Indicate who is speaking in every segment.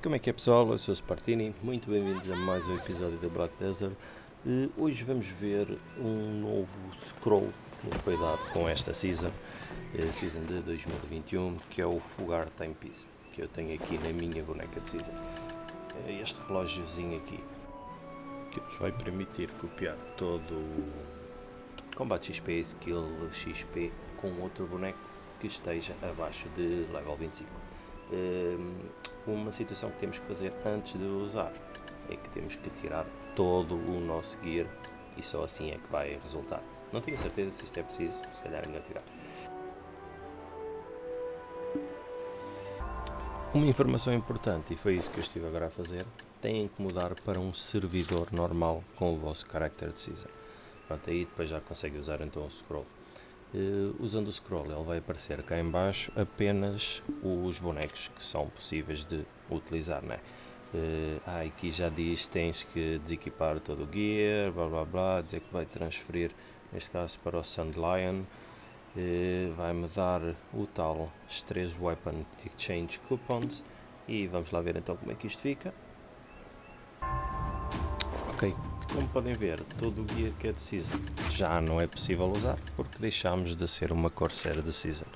Speaker 1: Como é que é pessoal? Eu sou o Spartini, muito bem-vindos a mais um episódio da Black Desert. Uh, hoje vamos ver um novo scroll que nos foi dado com esta season, uh, season de 2021, que é o Fugar Timepiece, que eu tenho aqui na minha boneca de season. Uh, este relógiozinho aqui, que nos vai permitir copiar todo o combate XP, skill XP com outro boneco que esteja abaixo de level 25 uma situação que temos que fazer antes de usar é que temos que tirar todo o nosso gear e só assim é que vai resultar. Não tenho certeza se isto é preciso, se calhar é melhor tirar. Uma informação importante, e foi isso que eu estive agora a fazer, têm que mudar para um servidor normal com o vosso character de season. Pronto, aí depois já consegue usar então o scroll. Uh, usando o scroll ele vai aparecer cá em baixo apenas os bonecos que são possíveis de utilizar, né? Uh, ah, aqui já diz tens que desequipar todo o gear, blá blá blá, dizer que vai transferir, neste caso para o Sandlion, uh, vai-me dar o tal 3 Weapon Exchange Coupons e vamos lá ver então como é que isto fica. Ok, como podem ver, todo o guia que é de Season já não é possível usar porque deixámos de ser uma Corsair de Season.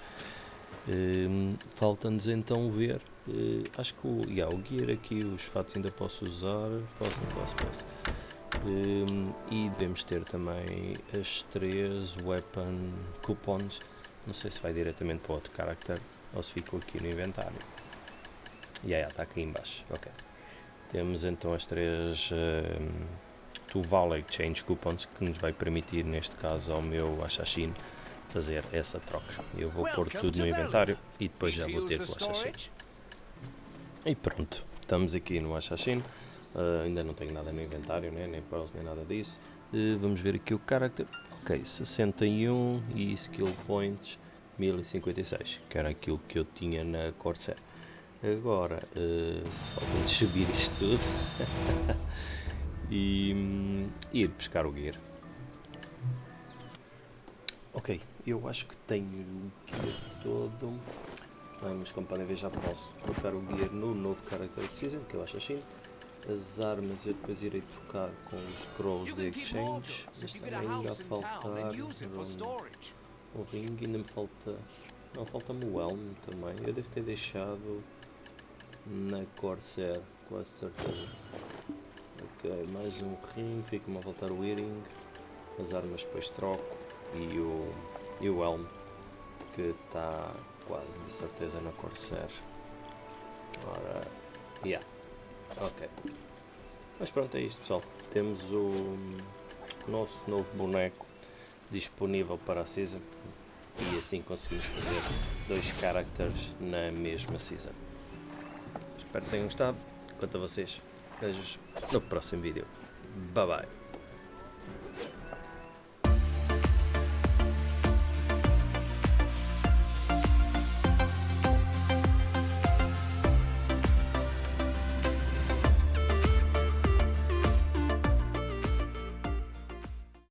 Speaker 1: Um, Falta-nos então ver, uh, acho que o, yeah, o gear aqui, os fatos ainda posso usar, posso, não posso, posso. Um, e devemos ter também as três weapon coupons, não sei se vai diretamente para outro character ou se ficou aqui no inventário. E yeah, está aqui embaixo, ok. Temos então as três um, Tuval Exchange Coupons que nos vai permitir, neste caso ao meu Assassin, fazer essa troca. Eu vou pôr tudo no inventário e depois já vou ter com o Assassin. E pronto, estamos aqui no Assassin. Uh, ainda não tenho nada no inventário, né? nem pearls, nem nada disso. Uh, vamos ver aqui o character. Ok, 61 e skill points 1056, que era aquilo que eu tinha na Corsair. Agora, uh, vamos subir isto tudo. e, e ir pescar o gear. Ok, eu acho que tenho o gear todo, mas como podem ver já posso trocar o gear no novo Character Season, que eu acho assim. As armas eu depois irei trocar com os scrolls de exchange, mas também ainda a faltar um ring, ainda me falta, não, falta-me o elmo também, eu devo ter deixado na Corsair, com certeza. Mais um ring, fica-me a voltar o earring, as armas depois troco e o, e o elmo que está quase de certeza na Corsair. Ora, yeah, ok. Mas pronto, é isto pessoal, temos o nosso novo boneco disponível para a season e assim conseguimos fazer dois characters na mesma season. Espero que tenham gostado. Quanto a vocês, Beijos no próximo vídeo. Bye bye.